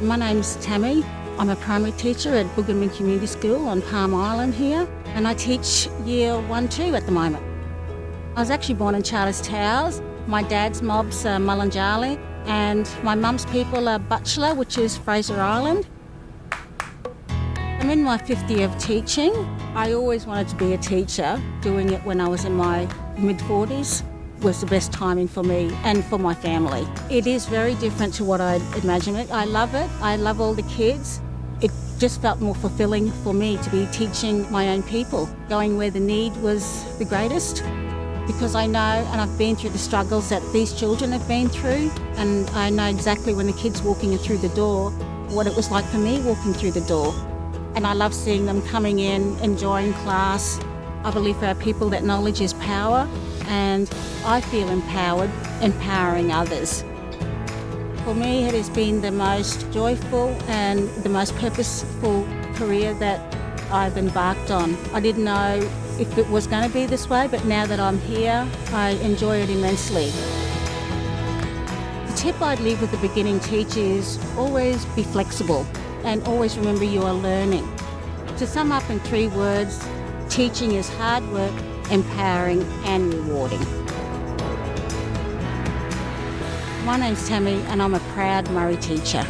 My name's Tammy. I'm a primary teacher at Bwgcolman Community School on Palm Island here, and I teach year one, two at the moment. I was actually born in Charters Towers. My dad's mob's Mununjali, and my mum's people are Butchulla, which is Fraser Island. I'm in my fifth year of teaching. I always wanted to be a teacher. Doing it when I was in my mid 40s was the best timing for me and for my family. It is very different to what I'd imagined it. I love it. I love all the kids. It just felt more fulfilling for me to be teaching my own people, going where the need was the greatest. Because I know and I've been through the struggles that these children have been through, and I know exactly when the kids walking through the door what it was like for me walking through the door. And I love seeing them coming in, enjoying class. I believe for our people that knowledge is power, and I feel empowered, empowering others. For me, it has been the most joyful and the most purposeful career that I've embarked on. I didn't know if it was going to be this way, but now that I'm here, I enjoy it immensely. The tip I'd leave with the beginning teacher is always be flexible and always remember you are learning. To sum up in three words, teaching is hard work, empowering and rewarding. My name's Tammy and I'm a proud Murri teacher.